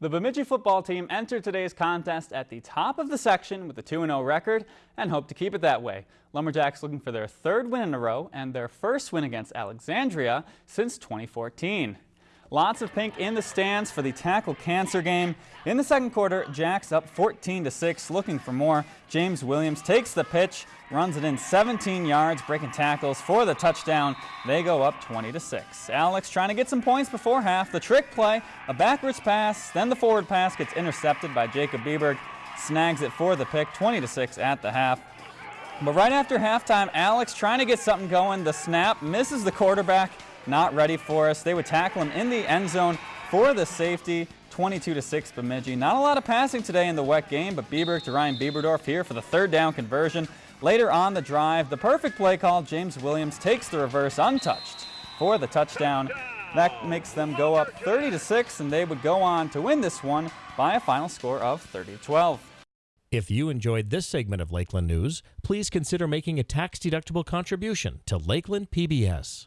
The Bemidji football team entered today's contest at the top of the section with a 2-0 record and hope to keep it that way. Lumberjacks looking for their third win in a row and their first win against Alexandria since 2014. Lots of pink in the stands for the tackle cancer game. In the second quarter, Jacks up 14 to 6, looking for more. James Williams takes the pitch, runs it in 17 yards, breaking tackles for the touchdown. They go up 20 to 6. Alex trying to get some points before half. The trick play, a backwards pass, then the forward pass gets intercepted by Jacob Bieberg. Snags it for the pick, 20 to 6 at the half. But right after halftime, Alex trying to get something going. The snap misses the quarterback not ready for us. They would tackle him in the end zone for the safety. 22 to 6 Bemidji. Not a lot of passing today in the wet game, but Bieber to Ryan Bieberdorf here for the third down conversion. Later on the drive, the perfect play call, James Williams takes the reverse untouched for the touchdown. That makes them go up 30 to 6 and they would go on to win this one by a final score of 30 to 12. If you enjoyed this segment of Lakeland News, please consider making a tax-deductible contribution to Lakeland PBS.